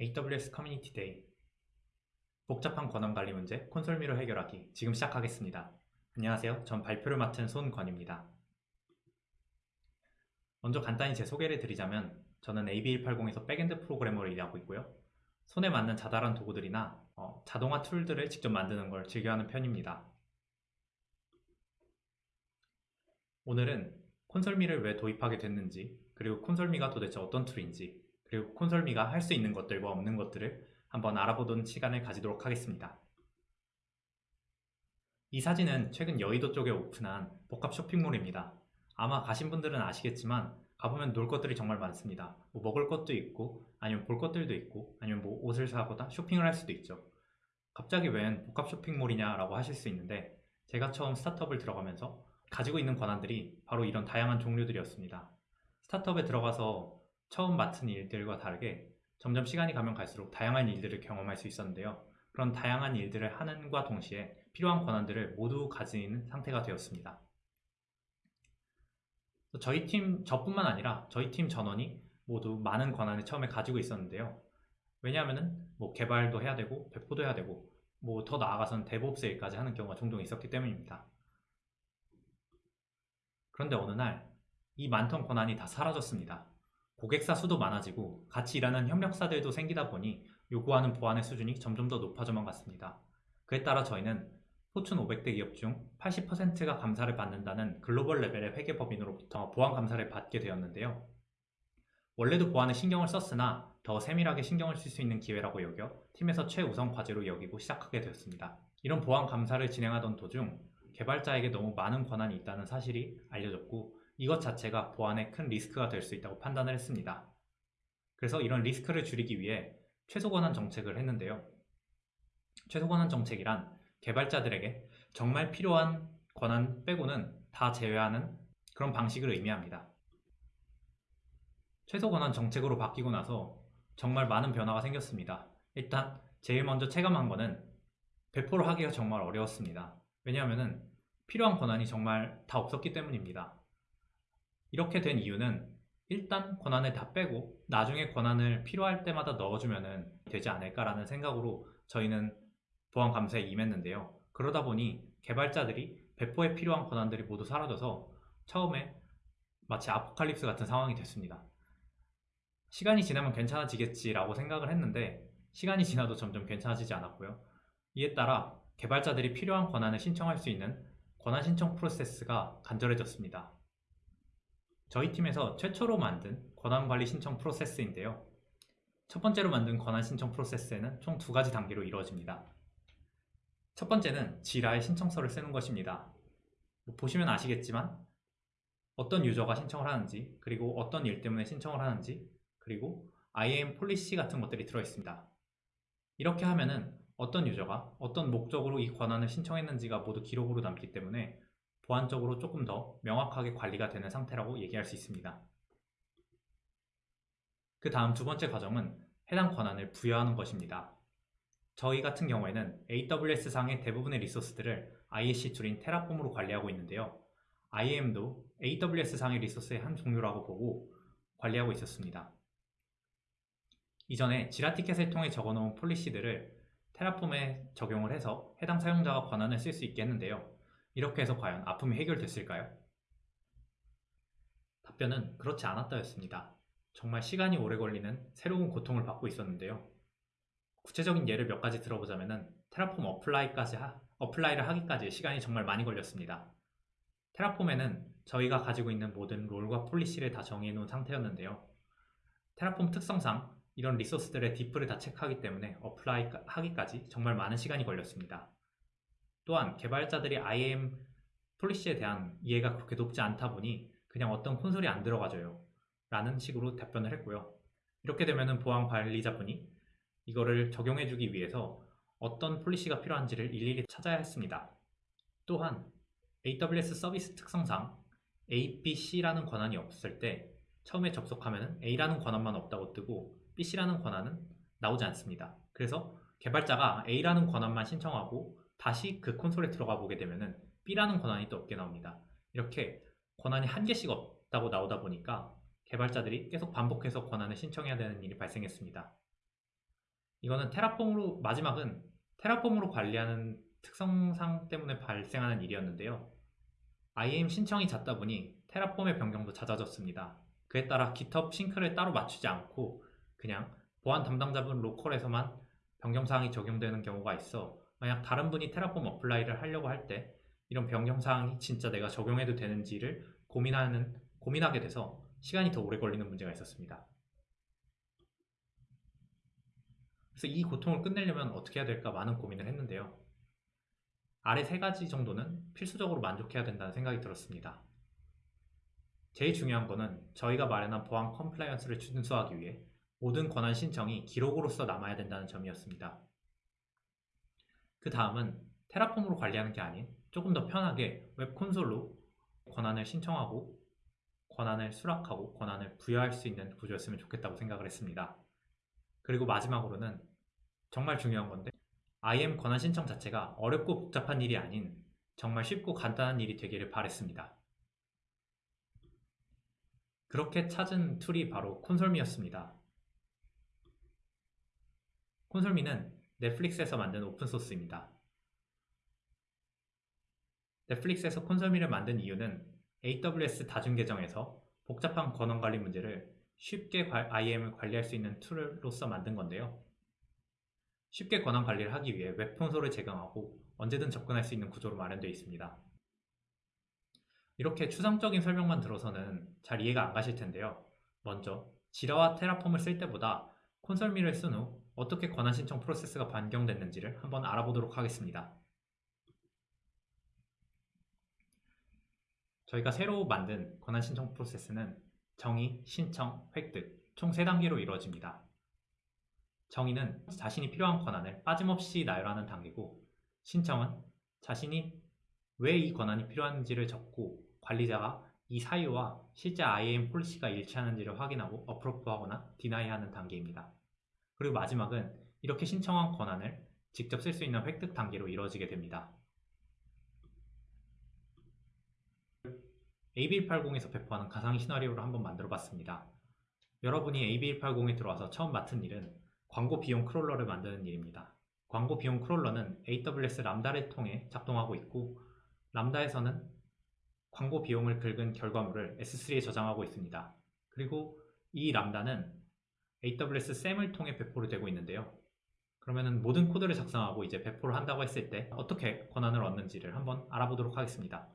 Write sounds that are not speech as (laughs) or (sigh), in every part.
AWS Community Day 복잡한 권한 관리 문제 ConsoleMe로 해결하기 지금 시작하겠습니다. 안녕하세요. 전 발표를 맡은 손권입니다. 먼저 간단히 제 소개를 드리자면 저는 AB180에서 backend 프로그래머로 일하고 있고요. 손에 맞는 자잘한 도구들이나 어, 자동화 툴들을 직접 만드는 걸 즐겨하는 편입니다. 오늘은 ConsoleMe를 왜 도입하게 됐는지 그리고 ConsoleMe가 도대체 어떤 툴인지 그리고 ConsoleMe가 할 수 있는 것들과 없는 것들을 한번 알아보는 시간을 가지도록 하겠습니다. 이 사진은 최근 여의도 쪽에 오픈한 복합 쇼핑몰입니다. 아마 가신 분들은 아시겠지만 가보면 놀 것들이 정말 많습니다. 뭐 먹을 것도 있고 아니면 볼 것들도 있고 아니면 뭐 옷을 사거나 쇼핑을 할 수도 있죠. 갑자기 웬 복합 쇼핑몰이냐 라고 하실 수 있는데 제가 처음 스타트업을 들어가면서 가지고 있는 권한들이 바로 이런 다양한 종류들이었습니다. 스타트업에 들어가서 처음 맡은 일들과 다르게 점점 시간이 가면 갈수록 다양한 일들을 경험할 수 있었는데요. 그런 다양한 일들을 하는과 동시에 필요한 권한들을 모두 가지는 상태가 되었습니다. 저희 팀, 저뿐만 아니라 저희 팀 전원이 모두 많은 권한을 처음에 가지고 있었는데요. 왜냐하면 뭐 개발도 해야 되고 배포도 해야 되고 뭐 더 나아가서는 DevOps 일까지 하는 경우가 종종 있었기 때문입니다. 그런데 어느 날 이 많던 권한이 다 사라졌습니다. 고객사 수도 많아지고 같이 일하는 협력사들도 생기다 보니 요구하는 보안의 수준이 점점 더 높아져만 갔습니다. 그에 따라 저희는 포춘 500대 기업 중 80%가 감사를 받는다는 글로벌 레벨의 회계법인으로부터 보안 감사를 받게 되었는데요. 원래도 보안에 신경을 썼으나 더 세밀하게 신경을 쓸 수 있는 기회라고 여겨 팀에서 최우선 과제로 여기고 시작하게 되었습니다. 이런 보안 감사를 진행하던 도중 개발자에게 너무 많은 권한이 있다는 사실이 알려졌고 이것 자체가 보안에 큰 리스크가 될 수 있다고 판단을 했습니다. 그래서 이런 리스크를 줄이기 위해 최소 권한 정책을 했는데요. 최소 권한 정책이란 개발자들에게 정말 필요한 권한 빼고는 다 제외하는 그런 방식을 의미합니다. 최소 권한 정책으로 바뀌고 나서 정말 많은 변화가 생겼습니다. 일단 제일 먼저 체감한 거는 배포를 하기가 정말 어려웠습니다. 왜냐하면 필요한 권한이 정말 다 없었기 때문입니다. 이렇게 된 이유는 일단 권한을 다 빼고 나중에 권한을 필요할 때마다 넣어주면 되지 않을까라는 생각으로 저희는 보안 감사에 임했는데요. 그러다 보니 개발자들이 배포에 필요한 권한들이 모두 사라져서 처음에 마치 아포칼립스 같은 상황이 됐습니다. 시간이 지나면 괜찮아지겠지라고 생각을 했는데 시간이 지나도 점점 괜찮아지지 않았고요. 이에 따라 개발자들이 필요한 권한을 신청할 수 있는 권한 신청 프로세스가 간절해졌습니다. 저희 팀에서 최초로 만든 권한관리 신청 프로세스인데요. 첫 번째로 만든 권한 신청 프로세스에는 총 두 가지 단계로 이루어집니다. 첫 번째는 Jira에 신청서를 쓰는 것입니다. 뭐 보시면 아시겠지만 어떤 유저가 신청을 하는지 그리고 어떤 일 때문에 신청을 하는지 그리고 IAM policy 같은 것들이 들어있습니다. 이렇게 하면은 어떤 유저가 어떤 목적으로 이 권한을 신청했는지가 모두 기록으로 남기 때문에 보안적으로 조금 더 명확하게 관리가 되는 상태라고 얘기할 수 있습니다. 그 다음 두 번째 과정은 해당 권한을 부여하는 것입니다. 저희 같은 경우에는 AWS 상의 대부분의 리소스들을 ISC 툴인 테라폼으로 관리하고 있는데요. IAM도 AWS 상의 리소스의 한 종류라고 보고 관리하고 있었습니다. 이전에 지라 티켓을 통해 적어놓은 폴리시들을 Terraform에 적용을 해서 해당 사용자가 권한을 쓸 수 있게 했는데요. 이렇게 해서 과연 아픔이 해결됐을까요? 답변은 그렇지 않았다였습니다. 정말 시간이 오래 걸리는 새로운 고통을 받고 있었는데요. 구체적인 예를 몇 가지 들어보자면 Terraform apply까지 하, apply를 하기까지 시간이 정말 많이 걸렸습니다. Terraform에는 저희가 가지고 있는 모든 role과 policy를 다 정의해 놓은 상태였는데요. Terraform 특성상 이런 resource들의 diff를 다 체크하기 때문에 apply 하기까지 정말 많은 시간이 걸렸습니다. 또한 개발자들이 IAM policy에 대한 이해가 그렇게 높지 않다 보니 그냥 어떤 콘솔이 안 들어가져요. 라는 식으로 답변을 했고요. 이렇게 되면 보안 관리자분이 이거를 적용해주기 위해서 어떤 policy가 필요한지를 일일이 찾아야 했습니다. 또한 AWS 서비스 특성상 A, B, C라는 권한이 없을 때 처음에 접속하면 A라는 권한만 없다고 뜨고 B, C라는 권한은 나오지 않습니다. 그래서 개발자가 A라는 권한만 신청하고 다시 그 콘솔에 들어가 보게 되면은 B라는 권한이 또 없게 나옵니다. 이렇게 권한이 한 개씩 없다고 나오다 보니까 개발자들이 계속 반복해서 권한을 신청해야 되는 일이 발생했습니다. 이거는 테라폼으로 마지막은 테라폼으로 관리하는 특성상 때문에 발생하는 일이었는데요. IAM 신청이 잦다 보니 Terraform의 변경도 잦아졌습니다. 그에 따라 GitHub sync를 따로 맞추지 않고 그냥 보안 담당자분 local에서만 변경사항이 적용되는 경우가 있어 만약 다른 분이 Terraform apply를 하려고 할 때 이런 변경 사항이 진짜 내가 적용해도 되는지를 고민하는, 고민하게 돼서 시간이 더 오래 걸리는 문제가 있었습니다. 그래서 이 고통을 끝내려면 어떻게 해야 될까 많은 고민을 했는데요. 아래 세 가지 정도는 필수적으로 만족해야 된다는 생각이 들었습니다. 제일 중요한 거는 저희가 마련한 보안 compliance를 준수하기 위해 모든 권한 신청이 기록으로서 남아야 된다는 점이었습니다. 그 다음은 Terraform으로 관리하는 게 아닌 조금 더 편하게 웹 콘솔로 권한을 신청하고 권한을 수락하고 권한을 부여할 수 있는 구조였으면 좋겠다고 생각을 했습니다. 그리고 마지막으로는 정말 중요한 건데 IAM 권한 신청 자체가 어렵고 복잡한 일이 아닌 정말 쉽고 간단한 일이 되기를 바랬습니다. 그렇게 찾은 tool이 바로 ConsoleMe였습니다. ConsoleMe는 넷플릭스에서 만든 오픈소스입니다. 넷플릭스에서 ConsoleMe를 만든 이유는 AWS 다중 계정에서 복잡한 권한 관리 문제를 쉽게 IAM을 관리할 수 있는 tool로서 만든 건데요. 쉽게 권한 관리를 하기 위해 웹 콘솔을 제공하고 언제든 접근할 수 있는 구조로 마련되어 있습니다. 이렇게 추상적인 설명만 들어서는 잘 이해가 안 가실 텐데요. 먼저 지라와 테라폼을 쓸 때보다 콘솔미를 쓴 후 어떻게 권한 신청 프로세스가 변경됐는지를 한번 알아보도록 하겠습니다. 저희가 새로 만든 권한 신청 프로세스는 정의, 신청, 획득 총 3단계로 이루어집니다. 정의는 자신이 필요한 권한을 빠짐없이 나열하는 단계고 신청은 자신이 왜 이 권한이 필요한지를 적고 관리자가 이 사유와 실제 IAM 폴리시가 일치하는지를 확인하고 어프로브하거나 디나이하는 단계입니다. 그리고 마지막은 이렇게 신청한 권한을 직접 쓸 수 있는 획득 단계로 이루어지게 됩니다. AB180에서 배포하는 가상 시나리오를 한번 만들어 봤습니다. 여러분이 AB180에 들어와서 처음 맡은 일은 광고 비용 크롤러를 만드는 일입니다. 광고 비용 크롤러는 AWS 람다를 통해 작동하고 있고 람다에서는 광고 비용을 긁은 결과물을 S3에 저장하고 있습니다. 그리고 이 람다는 AWS SAM을 통해 배포를 되고 있는데요. 그러면 모든 코드를 작성하고 이제 배포를 한다고 했을 때 어떻게 권한을 얻는지를 한번 알아보도록 하겠습니다.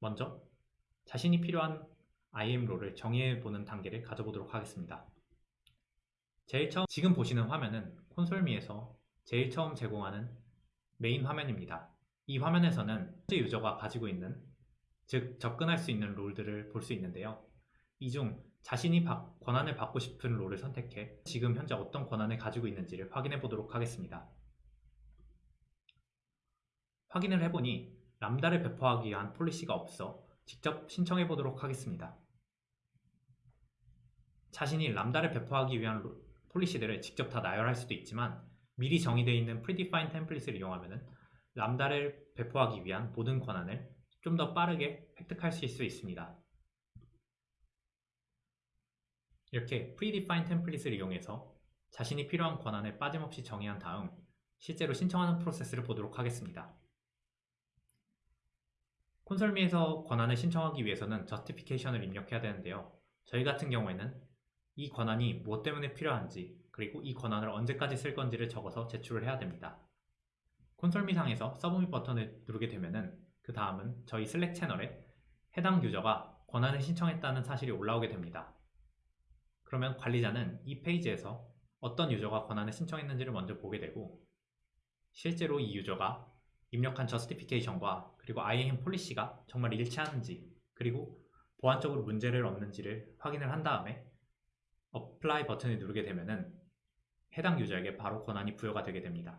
먼저 자신이 필요한 IAM 롤을 정의해보는 단계를 가져보도록 하겠습니다. 제일 처음 지금 보시는 화면은 콘솔미에서 제일 처음 제공하는 메인 화면입니다. 이 화면에서는 현재 유저가 가지고 있는 즉 접근할 수 있는 롤들을 볼 수 있는데요. 이 중 자신이 권한을 받고 싶은 롤을 선택해 지금 현재 어떤 권한을 가지고 있는지를 확인해 보도록 하겠습니다. 확인을 해보니 람다를 배포하기 위한 폴리시가 없어 직접 신청해 보도록 하겠습니다. 자신이 람다를 배포하기 위한 폴리시들을 직접 다 나열할 수도 있지만 미리 정의되어 있는 predefined 템플릿을 이용하면 람다를 배포하기 위한 모든 권한을 좀 더 빠르게 획득할 수 있습니다. 이렇게 predefined 템플릿을 이용해서 자신이 필요한 권한을 빠짐없이 정의한 다음 실제로 신청하는 프로세스를 보도록 하겠습니다. 콘솔미에서 권한을 신청하기 위해서는 저스티피케이션을 입력해야 되는데요. 저희 같은 경우에는 이 권한이 무엇 때문에 필요한지 그리고 이 권한을 언제까지 쓸 건지를 적어서 제출을 해야 됩니다. 콘솔미 상에서 서브밋 버튼을 누르게 되면은 그 다음은 저희 슬랙 채널에 해당 유저가 권한을 신청했다는 사실이 올라오게 됩니다. 그러면 관리자는 이 페이지에서 어떤 user가 권한을 신청했는지를 먼저 보게 되고 실제로 이 user가 입력한 justification과 그리고 IAM policy가 정말 일치하는지 그리고 보안적으로 문제를 없는지를 확인을 한 다음에 apply 버튼을 누르게 되면 해당 user에게 바로 권한이 부여가 되게 됩니다.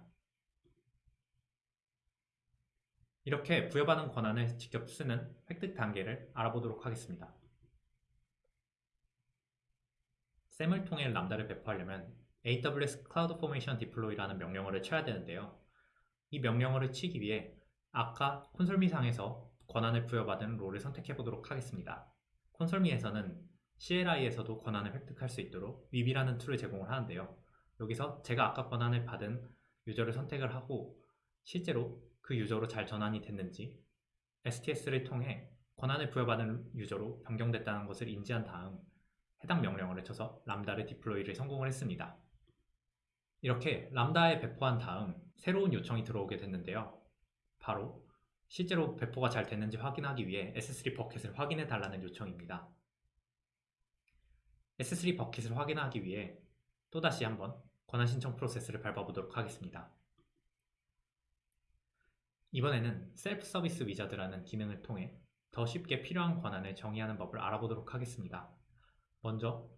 이렇게 부여받은 권한을 직접 쓰는 획득 단계를 알아보도록 하겠습니다. SAM을 통해 Lambda를 배포하려면 AWS CloudFormation Deploy라는 명령어를 쳐야 되는데요. 이 명령어를 치기 위해 아까 ConsoleMe상에서 권한을 부여받은 role을 선택해 보도록 하겠습니다. ConsoleMe에서는 CLI에서도 권한을 획득할 수 있도록 Weep이라는 tool을 제공을 하는데요. 여기서 제가 아까 권한을 받은 user를 선택을 하고 실제로 그 user로 잘 전환이 됐는지 STS를 통해 권한을 부여받은 유저로 변경됐다는 것을 인지한 다음 해당 명령어를 쳐서 람다를 디플로이를 성공을 했습니다. 이렇게 람다에 배포한 다음 새로운 요청이 들어오게 됐는데요. 바로 실제로 배포가 잘 됐는지 확인하기 위해 S3 버킷을 확인해 달라는 요청입니다. S3 버킷을 확인하기 위해 또다시 한번 권한 신청 프로세스를 밟아보도록 하겠습니다. 이번에는 self service wizard라는 기능을 통해 더 쉽게 필요한 권한을 정의하는 법을 알아보도록 하겠습니다. 먼저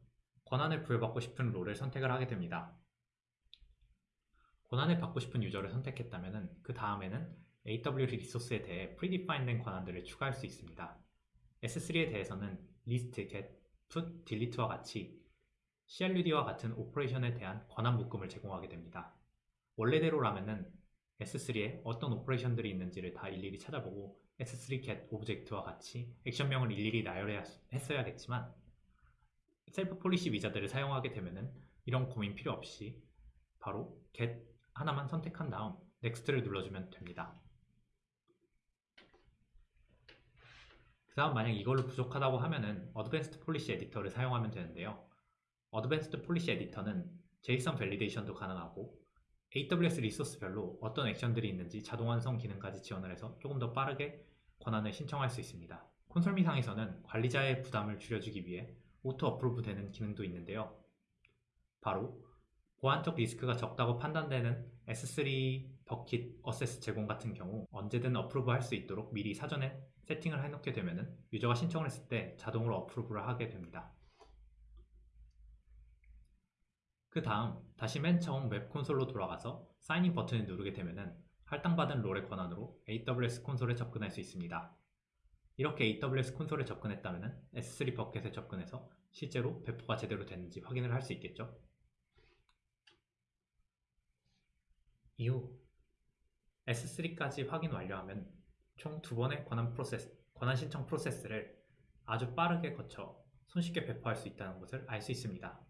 권한을 부여받고 싶은 role을 선택을 하게 됩니다. 권한을 받고 싶은 user를 선택했다면 그 다음에는 AWS 리소스에 대해 predefined된 권한들을 추가할 수 있습니다. S3에 대해서는 list, get, put, delete와 같이 CRUD와 같은 operation에 대한 권한 묶음을 제공하게 됩니다. 원래대로라면은 S3에 어떤 operation들이 있는지를 다 일일이 찾아보고 S3 get object와 같이 액션명을 일일이 나열했어야겠지만 self policy wizard를 사용하게 되면은 이런 고민 필요 없이 바로 get 하나만 선택한 다음 next를 눌러주면 됩니다. 그 다음 만약 이걸로 부족하다고 하면은 advanced policy editor를 사용하면 되는데요. advanced policy editor는 JSON validation도 가능하고 AWS resource별로 어떤 액션들이 있는지 자동 완성 기능까지 지원을 해서 조금 더 빠르게 권한을 신청할 수 있습니다. ConsoleMe상에서는 관리자의 부담을 줄여주기 위해 auto approve 되는 기능도 있는데요. 바로 보안적 리스크가 적다고 판단되는 S3 bucket access 제공 같은 경우 언제든 approve 할 수 있도록 미리 사전에 세팅을 해놓게 되면 user가 신청을 했을 때 자동으로 approve를 하게 됩니다. 그 다음 다시 맨 처음 웹 콘솔로 돌아가서 sign in 버튼을 누르게 되면 할당받은 role의 권한으로 AWS 콘솔에 접근할 수 있습니다. 이렇게 AWS 콘솔에 접근했다면 S3 bucket에 접근해서 실제로 배포가 제대로 됐는지 확인을 할 수 있겠죠. 이후 S3까지 확인 완료하면 총 두 번의 권한 프로세스, 권한 신청 프로세스를 아주 빠르게 거쳐 손쉽게 배포할 수 있다는 것을 알 수 있습니다.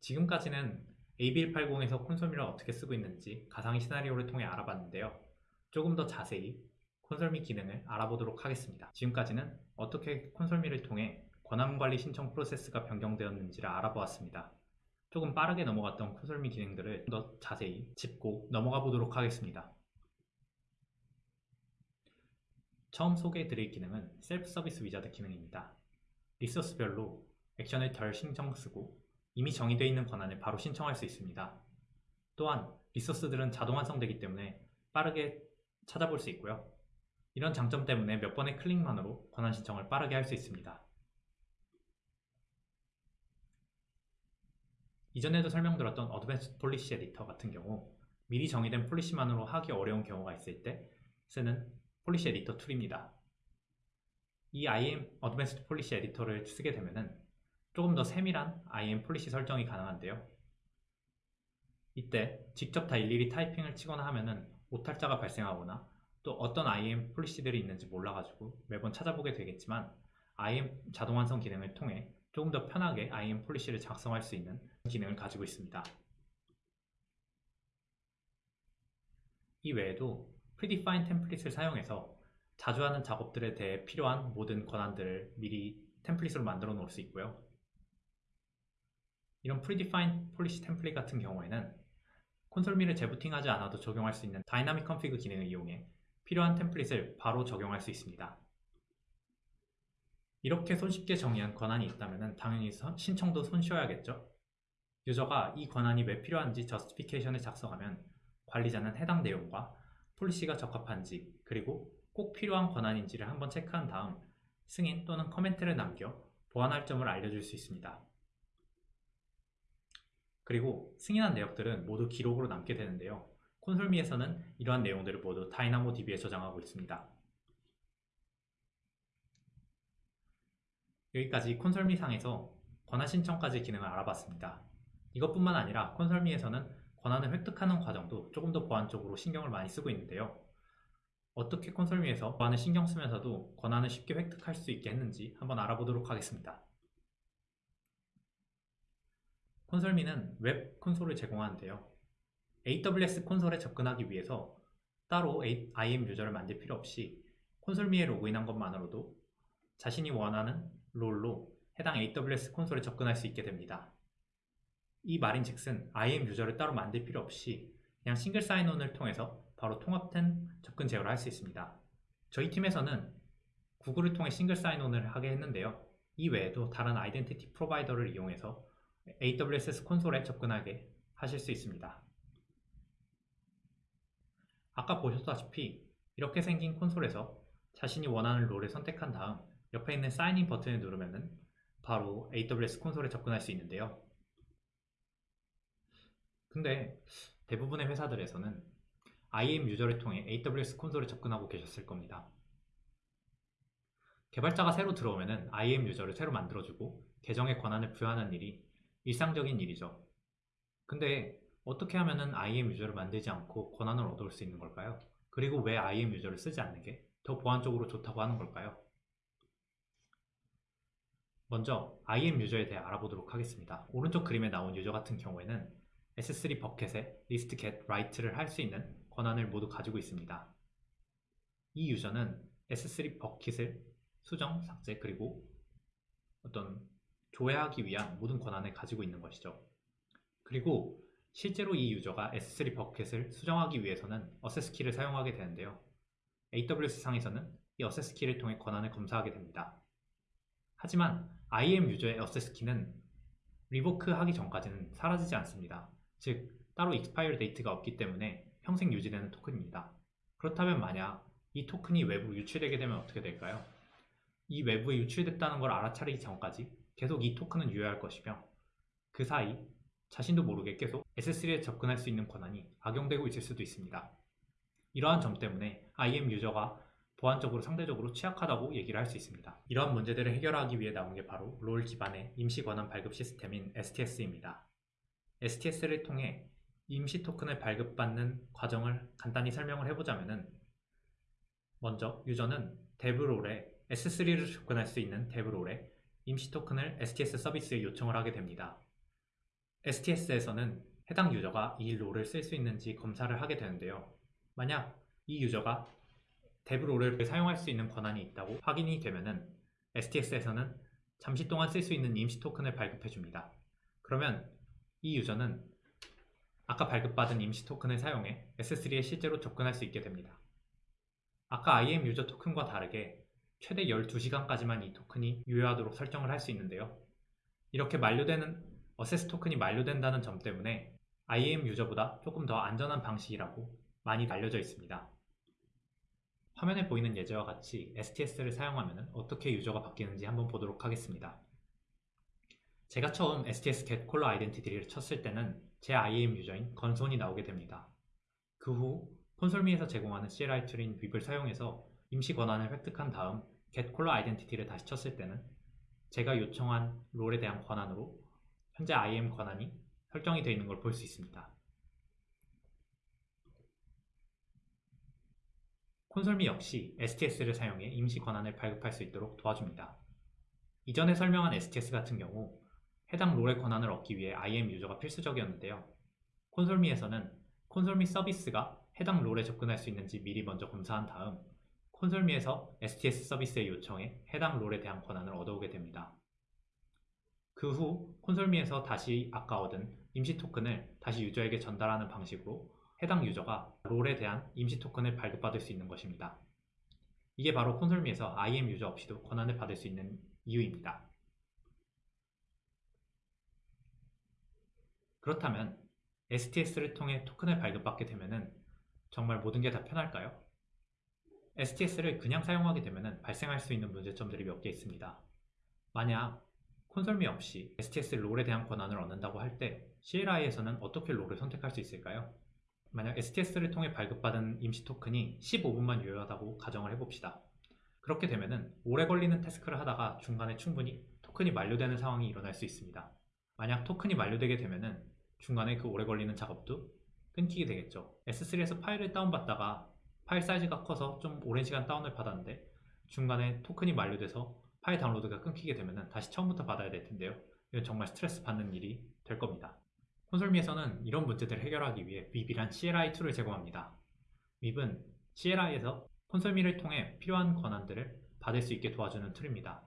지금까지는 AB180에서 콘솔미를 어떻게 쓰고 있는지 가상의 시나리오를 통해 알아봤는데요. 조금 더 자세히 콘솔미 기능을 알아보도록 하겠습니다. 지금까지는 어떻게 콘솔미를 통해 권한관리 신청 프로세스가 변경되었는지를 알아보았습니다. 조금 빠르게 넘어갔던 콘솔미 기능들을 좀 더 자세히 짚고 넘어가 보도록 하겠습니다. 처음 소개해드릴 기능은 self service wizard 기능입니다. resource별로 액션을 덜 신청 쓰고 이미 정의되어 있는 권한을 바로 신청할 수 있습니다. 또한 resource들은 자동 완성되기 때문에 빠르게 찾아볼 수 있고요. 이런 장점 때문에 몇 번의 클릭만으로 권한 신청을 빠르게 할 수 있습니다. 이전에도 설명드렸던 advanced policy editor 같은 경우 미리 정의된 policy만으로 하기 어려운 경우가 있을 때 쓰는 policy 에디터 툴입니다. 이 IAM advanced policy 에디터를 쓰게 되면은 조금 더 세밀한 IAM policy 설정이 가능한데요. 이때 직접 다 일일이 타이핑을 치거나 하면 은 오탈자가 발생하거나 또 어떤 IAM policy들이 있는지 몰라가지고 매번 찾아보게 되겠지만 IAM 자동 완성 기능을 통해 조금 더 편하게 IAM policy를 작성할 수 있는 기능을 가지고 있습니다. 이 외에도 predefined template을 사용해서 자주 하는 작업들에 대해 필요한 모든 권한들을 미리 template으로 만들어 놓을 수 있고요. 이런 predefined policy template 같은 경우에는 ConsoleMe를 재부팅하지 않아도 적용할 수 있는 dynamic config 기능을 이용해 필요한 template을 바로 적용할 수 있습니다. 이렇게 손쉽게 정의한 권한이 있다면 당연히 신청도 손쉬워야겠죠? 유저가 이 권한이 왜 필요한지 justification을 작성하면 관리자는 해당 내용과 policy가 적합한지 그리고 꼭 필요한 권한인지를 한번 체크한 다음 승인 또는 comment를 남겨 보완할 점을 알려줄 수 있습니다. 그리고 승인한 내역들은 모두 기록으로 남게 되는데요. ConsoleMe에서는 이러한 내용들을 모두 DynamoDB에 저장하고 있습니다. 여기까지 콘솔미 상에서 권한 신청까지 기능을 알아봤습니다. 이것뿐만 아니라 콘솔미에서는 권한을 획득하는 과정도 조금 더 보안적으로 신경을 많이 쓰고 있는데요. 어떻게 콘솔미에서 보안을 신경 쓰면서도 권한을 쉽게 획득할 수 있게 했는지 한번 알아보도록 하겠습니다. 콘솔미는 웹 콘솔을 제공하는데요. AWS 콘솔에 접근하기 위해서 따로 IAM 유저를 만들 필요 없이 콘솔미에 로그인한 것만으로도 자신이 원하는 롤로 해당 AWS 콘솔에 접근할 수 있게 됩니다. 이 말인즉슨 IAM 유저를 따로 만들 필요 없이 그냥 싱글 사인온을 통해서 바로 통합된 접근 제어를 할 수 있습니다. 저희 팀에서는 구글을 통해 싱글 사인온을 하게 했는데요. 이 외에도 다른 아이덴티티 프로바이더를 이용해서 AWS 콘솔에 접근하게 하실 수 있습니다. 아까 보셨다시피 이렇게 생긴 콘솔에서 자신이 원하는 롤을 선택한 다음 옆에 있는 사인인 버튼을 누르면 바로 AWS 콘솔에 접근할 수 있는데요. 근데 대부분의 회사들에서는 IAM 유저를 통해 AWS 콘솔에 접근하고 계셨을 겁니다. 개발자가 새로 들어오면 IAM 유저를 새로 만들어주고 계정의 권한을 부여하는 일이 일상적인 일이죠. 근데 어떻게 하면 IAM 유저를 만들지 않고 권한을 얻을 수 있는 걸까요? 그리고 왜 IAM 유저를 쓰지 않는 게 더 보안적으로 좋다고 하는 걸까요? 먼저 IAM 유저에 대해 알아보도록 하겠습니다. 오른쪽 그림에 나온 유저 같은 경우에는 S3 버켓에 list get write를 할 수 있는 권한을 모두 가지고 있습니다. 이 유저는 S3 버킷을 수정, 삭제, 그리고 어떤 조회하기 위한 모든 권한을 가지고 있는 것이죠. 그리고 실제로 이 유저가 S3 버켓을 수정하기 위해서는 access key를 사용하게 되는데요. AWS 상에서는 이 access key를 통해 권한을 검사하게 됩니다. 하지만 IAM 유저의 access key는 revoke 하기 전까지는 사라지지 않습니다. 즉, 따로 expire date가 없기 때문에 평생 유지되는 토큰입니다. 그렇다면 만약 이 토큰이 외부로 유출되게 되면 어떻게 될까요? 이 외부에 유출됐다는 걸 알아차리기 전까지 계속 이 토큰은 유효할 것이며 그 사이 자신도 모르게 계속 S3에 접근할 수 있는 권한이 악용되고 있을 수도 있습니다. 이러한 점 때문에 IM 유저가 보안적으로 상대적으로 취약하다고 얘기를 할 수 있습니다. 이러한 문제들을 해결하기 위해 나온 게 바로 롤 기반의 임시 권한 발급 시스템인 STS입니다. STS를 통해 임시 토큰을 발급받는 과정을 간단히 설명을 해보자면 먼저 유저는 데브롤에 S3를 접근할 수 있는 데브롤에 임시 토큰을 STS 서비스에 요청을 하게 됩니다. STS에서는 해당 유저가 이 롤을 쓸 수 있는지 검사를 하게 되는데요. 만약 이 유저가 데브롤을 사용할 수 있는 권한이 있다고 확인이 되면 STS에서는 잠시 동안 쓸 수 있는 임시 토큰을 발급해 줍니다. 그러면 이 유저는 아까 발급받은 임시 토큰을 사용해 S3에 실제로 접근할 수 있게 됩니다. 아까 IM 유저 토큰과 다르게 최대 12시간까지만 이 토큰이 유효하도록 설정을 할 수 있는데요. 이렇게 만료되는 어세스 토큰이 만료된다는 점 때문에 IAM 유저보다 조금 더 안전한 방식이라고 많이 알려져 있습니다. 화면에 보이는 예제와 같이 STS를 사용하면 어떻게 유저가 바뀌는지 한번 보도록 하겠습니다. 제가 처음 STS get caller identity를 쳤을 때는 제 IAM 유저인 건손이 나오게 됩니다. 그 후 콘솔미에서 제공하는 CLI 툴인 윕을 사용해서 임시 권한을 획득한 다음 get caller identity를 다시 쳤을 때는 제가 요청한 롤에 대한 권한으로 현재 IAM 권한이 설정이 되어 있는 걸 볼 수 있습니다. 콘솔미 역시 STS를 사용해 임시 권한을 발급할 수 있도록 도와줍니다. 이전에 설명한 STS 같은 경우 해당 롤의 권한을 얻기 위해 IAM 유저가 필수적이었는데요. 콘솔미에서는 콘솔미 서비스가 해당 롤에 접근할 수 있는지 미리 먼저 검사한 다음 콘솔미에서 STS 서비스에 요청해 해당 롤에 대한 권한을 얻어오게 됩니다. 그 후 콘솔미에서 다시 아까 얻은 임시 토큰을 다시 유저에게 전달하는 방식으로 해당 유저가 롤에 대한 임시 토큰을 발급받을 수 있는 것입니다. 이게 바로 콘솔미에서 IM 유저 없이도 권한을 받을 수 있는 이유입니다. 그렇다면 STS를 통해 토큰을 발급받게 되면 정말 모든 게 다 편할까요? STS를 그냥 사용하게 되면 발생할 수 있는 문제점들이 몇 개 있습니다. 만약 콘솔미 없이 STS 롤에 대한 권한을 얻는다고 할 때 CLI에서는 어떻게 롤을 선택할 수 있을까요? 만약 STS를 통해 발급받은 임시 토큰이 15분만 유효하다고 가정을 해봅시다. 그렇게 되면 오래 걸리는 태스크를 하다가 중간에 충분히 토큰이 만료되는 상황이 일어날 수 있습니다. 만약 토큰이 만료되게 되면 중간에 그 오래 걸리는 작업도 끊기게 되겠죠. S3에서 파일을 다운받다가 파일 사이즈가 커서 좀 오랜 시간 다운을 받았는데 중간에 토큰이 만료돼서 파일 다운로드가 끊기게 되면 다시 처음부터 받아야 될 텐데요. 이건 정말 스트레스 받는 일이 될 겁니다. ConsoleMe에서는 이런 문제들을 해결하기 위해 Weep이란 CLI 툴을 제공합니다. Weep은 CLI에서 ConsoleMe를 통해 필요한 권한들을 받을 수 있게 도와주는 툴입니다.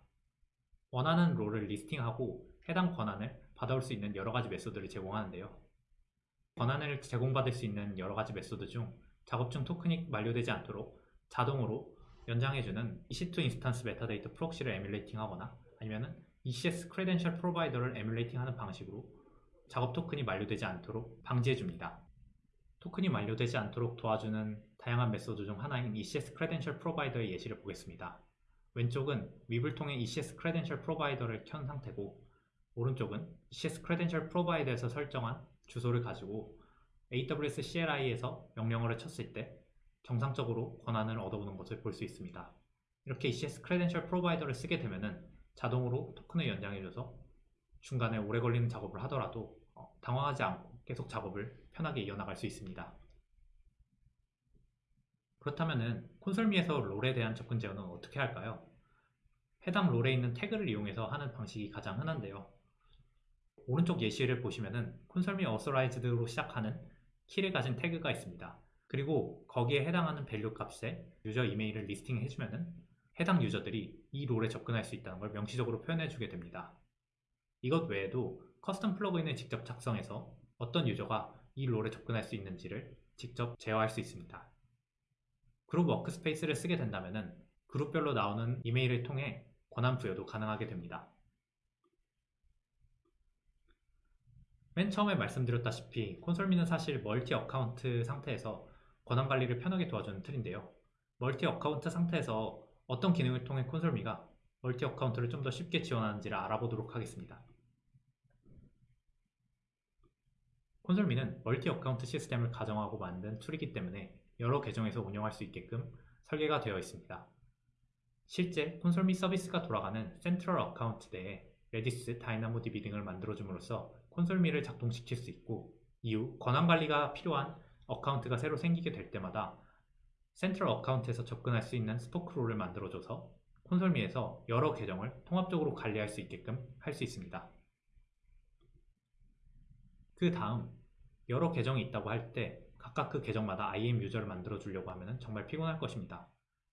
원하는 role을 listing하고 해당 권한을 받아올 수 있는 여러 가지 method를 제공하는데요. 권한을 제공받을 수 있는 여러 가지 method 중 작업 중 토큰이 만료되지 않도록 자동으로 연장해주는 EC2 instance metadata proxy를 emulating 하거나 아니면 ECS credential provider를 emulating 하는 방식으로 작업 토큰이 만료되지 않도록 방지해줍니다. 토큰이 만료되지 않도록 도와주는 다양한 method 중 하나인 ECS credential provider의 예시를 보겠습니다. 왼쪽은 웹을 통해 ECS credential provider를 켠 상태고 오른쪽은 ECS credential provider에서 설정한 주소를 가지고 AWS CLI에서 명령어를 쳤을 때 정상적으로 권한을 얻어오는 것을 볼 수 있습니다. 이렇게 ECS 크레덴셜 프로바이더를 쓰게 되면 자동으로 토큰을 연장해줘서 중간에 오래 걸리는 작업을 하더라도 어, 당황하지 않고 계속 작업을 편하게 이어나갈 수 있습니다. 그렇다면 콘솔미에서 롤에 대한 접근 제어는 어떻게 할까요? 해당 롤에 있는 태그를 이용해서 하는 방식이 가장 흔한데요. 오른쪽 예시를 보시면 콘솔미 어서라이즈드로 시작하는 키를 가진 태그가 있습니다. 그리고 거기에 해당하는 value 값에 유저 이메일을 listing 해 주면 해당 유저들이 이 role에 접근할 수 있다는 걸 명시적으로 표현해 주게 됩니다. 이것 외에도 custom plugin을 직접 작성해서 어떤 유저가 이 role에 접근할 수 있는지를 직접 제어할 수 있습니다. 그룹 workspace를 쓰게 된다면 그룹별로 나오는 이메일을 통해 권한 부여도 가능하게 됩니다. 맨 처음에 말씀드렸다시피 ConsoleMe는 사실 multi account 상태에서 권한 관리를 편하게 도와주는 툴인데요. multi account 상태에서 어떤 기능을 통해 ConsoleMe가 multi account를 좀 더 쉽게 지원하는지를 알아보도록 하겠습니다. ConsoleMe는 multi account 시스템을 가정하고 만든 툴이기 때문에 여러 계정에서 운영할 수 있게끔 설계가 되어 있습니다. 실제 ConsoleMe 서비스가 돌아가는 central account 내에 Redis DynamoDB 등을 만들어줌으로써 ConsoleMe를 작동시킬 수 있고 이후 권한관리가 필요한 account가 새로 생기게 될 때마다 central account에서 접근할 수 있는 spoke role을 만들어줘서 ConsoleMe에서 여러 계정을 통합적으로 관리할 수 있게끔 할 수 있습니다. 그 다음 여러 계정이 있다고 할 때 각각 그 계정마다 IAM 유저를 만들어 주려고 하면 정말 피곤할 것입니다.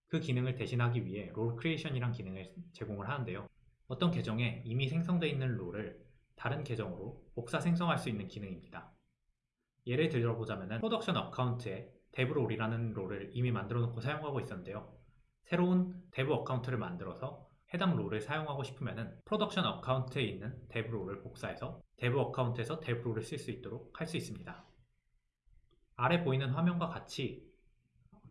그 기능을 대신하기 위해 role creation이란 기능을 제공을 하는데요. 어떤 계정에 이미 생성되어 있는 role을 다른 계정으로 복사 생성할 수 있는 기능입니다. 예를 들어보자면 프로덕션 어카운트에 데브롤이라는 롤을 이미 만들어 놓고 사용하고 있었는데요. 새로운 dev account를 만들어서 해당 role을 사용하고 싶으면 production account에 있는 dev role을 복사해서 dev account에서 dev role을 쓸 수 있도록 할 수 있습니다. 아래 보이는 화면과 같이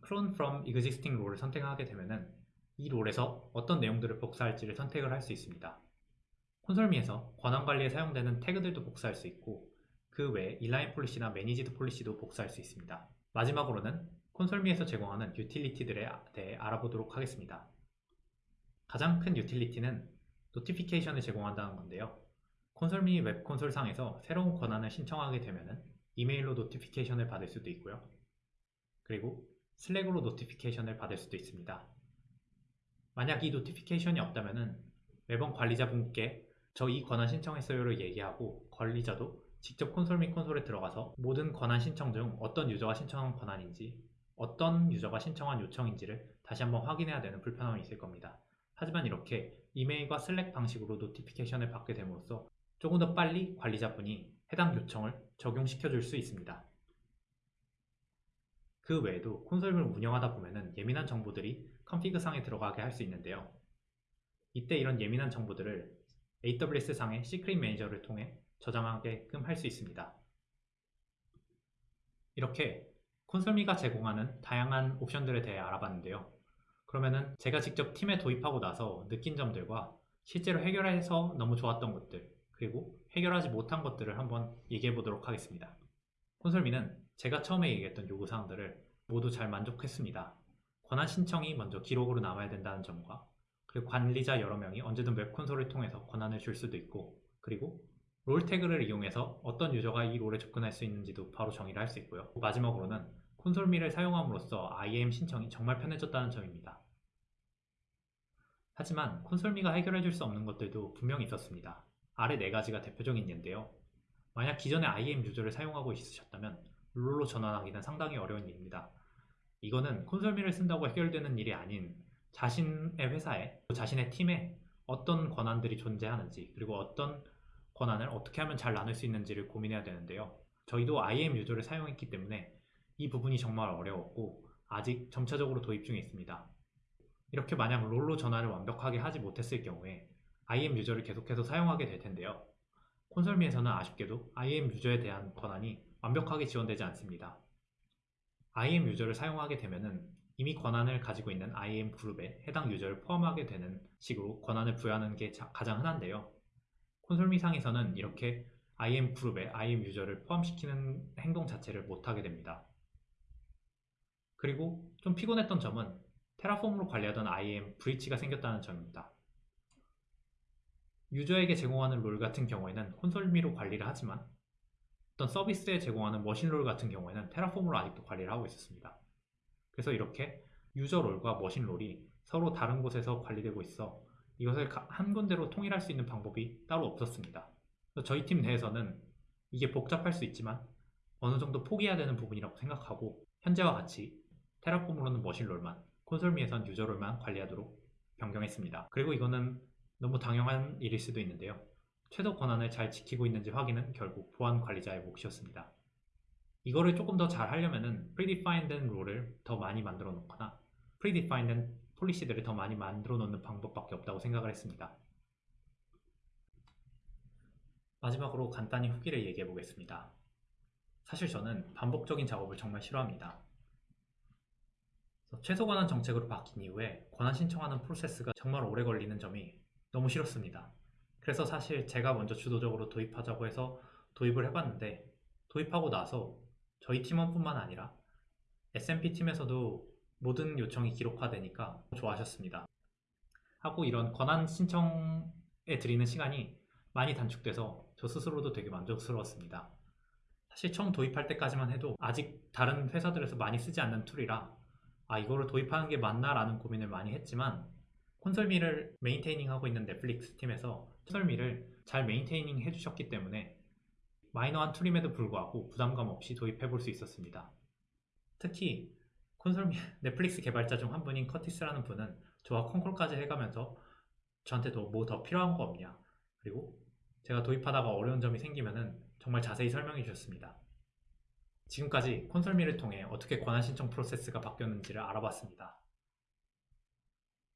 clone from existing role을 선택하게 되면 이 role에서 어떤 내용들을 복사할지를 선택을 할 수 있습니다. ConsoleMe에서 권한 관리에 사용되는 태그들도 복사할 수 있고 그 외에 inline policy나 managed policy도 복사할 수 있습니다. 마지막으로는 ConsoleMe에서 제공하는 utility들에 대해 알아보도록 하겠습니다. 가장 큰 utility는 notification을 제공한다는 건데요. ConsoleMe 웹 콘솔 상에서 새로운 권한을 신청하게 되면 이메일로 notification을 받을 수도 있고요. 그리고 Slack으로 notification을 받을 수도 있습니다. 만약 이 notification이 없다면 매번 관리자분께 저 이 권한 신청했어요를 얘기하고 관리자도 직접 ConsoleMe 콘솔에 들어가서 모든 권한 신청 중 어떤 유저가 신청한 권한인지 어떤 유저가 신청한 요청인지를 다시 한번 확인해야 되는 불편함이 있을 겁니다. 하지만 이렇게 이메일과 Slack 방식으로 notification을 받게 됨으로써 조금 더 빨리 관리자분이 해당 요청을 적용시켜 줄 수 있습니다. 그 외에도 콘솔을 운영하다 보면 예민한 정보들이 컨피그 상에 들어가게 할 수 있는데요. 이때 이런 예민한 정보들을 AWS 상의 시크릿 매니저를 통해 저장하게끔 할 수 있습니다. 이렇게 콘솔미가 제공하는 다양한 옵션들에 대해 알아봤는데요. 그러면은 제가 직접 팀에 도입하고 나서 느낀 점들과 실제로 해결해서 너무 좋았던 것들 그리고 해결하지 못한 것들을 한번 얘기해 보도록 하겠습니다. ConsoleMe는 제가 처음에 얘기했던 요구사항들을 모두 잘 만족했습니다. 권한 신청이 먼저 기록으로 남아야 된다는 점과 그리고 관리자 여러 명이 언제든 웹 콘솔을 통해서 권한을 줄 수도 있고 그리고 role 태그를 이용해서 어떤 user가 이 role에 접근할 수 있는지도 바로 정의를 할 수 있고요. 마지막으로는 ConsoleMe를 사용함으로써 IAM 신청이 정말 편해졌다는 점입니다. 하지만 ConsoleMe가 해결해줄 수 없는 것들도 분명히 있었습니다. 아래 네 가지가 대표적인 예인데요. 만약 기존에 IAM 유저를 사용하고 있으셨다면 롤로 전환하기는 상당히 어려운 일입니다. 이거는 콘솔미를 쓴다고 해결되는 일이 아닌 자신의 회사에 자신의 팀에 어떤 권한들이 존재하는지 그리고 어떤 권한을 어떻게 하면 잘 나눌 수 있는지를 고민해야 되는데요. 저희도 IAM 유저를 사용했기 때문에 이 부분이 정말 어려웠고 아직 점차적으로 도입 중에 있습니다. 이렇게 만약 롤로 전환을 완벽하게 하지 못했을 경우에 IAM 유저를 계속해서 사용하게 될 텐데요. 콘솔미에서는 아쉽게도 IAM 유저에 대한 권한이 완벽하게 지원되지 않습니다. IAM 유저를 사용하게 되면은 이미 권한을 가지고 있는 IAM 그룹에 해당 유저를 포함하게 되는 식으로 권한을 부여하는 게 자- 가장 흔한데요. 콘솔미상에서는 이렇게 IAM 그룹에 IAM 유저를 포함시키는 행동 자체를 못하게 됩니다. 그리고 좀 피곤했던 점은 테라폼으로 관리하던 IAM 브리치가 생겼다는 점입니다. 유저에게 제공하는 롤 같은 경우에는 콘솔미로 관리를 하지만 어떤 서비스에 제공하는 머신롤 같은 경우에는 테라폼으로 아직도 관리를 하고 있었습니다. 그래서 이렇게 유저 롤과 머신 롤이 서로 다른 곳에서 관리되고 있어 이것을 가- 한 군데로 통일할 수 있는 방법이 따로 없었습니다. 저희 팀 내에서는 이게 복잡할 수 있지만 어느 정도 포기해야 되는 부분이라고 생각하고 현재와 같이 테라폼으로는 머신 롤만, 콘솔미에선 유저 롤만 관리하도록 변경했습니다. 그리고 이거는 너무 당연한 일일 수도 있는데요. 최소 권한을 잘 지키고 있는지 확인은 결국 보안 관리자의 몫이었습니다. 이거를 조금 더 잘 하려면은 predefined 롤을 더 많이 만들어 놓거나 predefined 폴리시들을 더 많이 만들어 놓는 방법밖에 없다고 생각을 했습니다. 마지막으로 간단히 후기를 얘기해 보겠습니다. 사실 저는 반복적인 작업을 정말 싫어합니다. 최소 권한 정책으로 바뀐 이후에 권한 신청하는 프로세스가 정말 오래 걸리는 점이 너무 싫었습니다. 그래서 사실 제가 먼저 주도적으로 도입하자고 해서 도입을 해봤는데 도입하고 나서 저희 팀원뿐만 아니라 SMP 팀에서도 모든 요청이 기록화되니까 좋아하셨습니다. 하고 이런 권한 신청에 드리는 시간이 많이 단축돼서 저 스스로도 되게 만족스러웠습니다. 사실 처음 도입할 때까지만 해도 아직 다른 회사들에서 많이 쓰지 않는 tool이라 아 이거를 도입하는 게 맞나 라는 고민을 많이 했지만 ConsoleMe를 maintaining 하고 있는 넷플릭스 팀에서 ConsoleMe를 잘 maintaining 해주셨기 때문에 minor한 tool임에도 불구하고 부담감 없이 도입해 볼 수 있었습니다. 특히 콘솔미 (laughs) 넷플릭스 개발자 중 한 분인 커티스라는 분은 저와 콩콜까지 해가면서 저한테 뭐더 필요한 거 없냐 그리고 제가 도입하다가 어려운 점이 생기면은 정말 자세히 설명해 주셨습니다. 지금까지 콘솔미를 통해 어떻게 권한 신청 프로세스가 바뀌었는지를 알아봤습니다.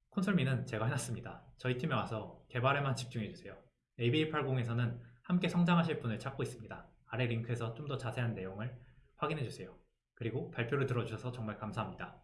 콘솔미는 제가 해놨습니다. 저희 팀에 와서 개발에만 집중해주세요. ABA80에서는 함께 성장하실 분을 찾고 있습니다. 아래 링크에서 좀 더 자세한 내용을 확인해주세요. 그리고 발표를 들어주셔서 정말 감사합니다.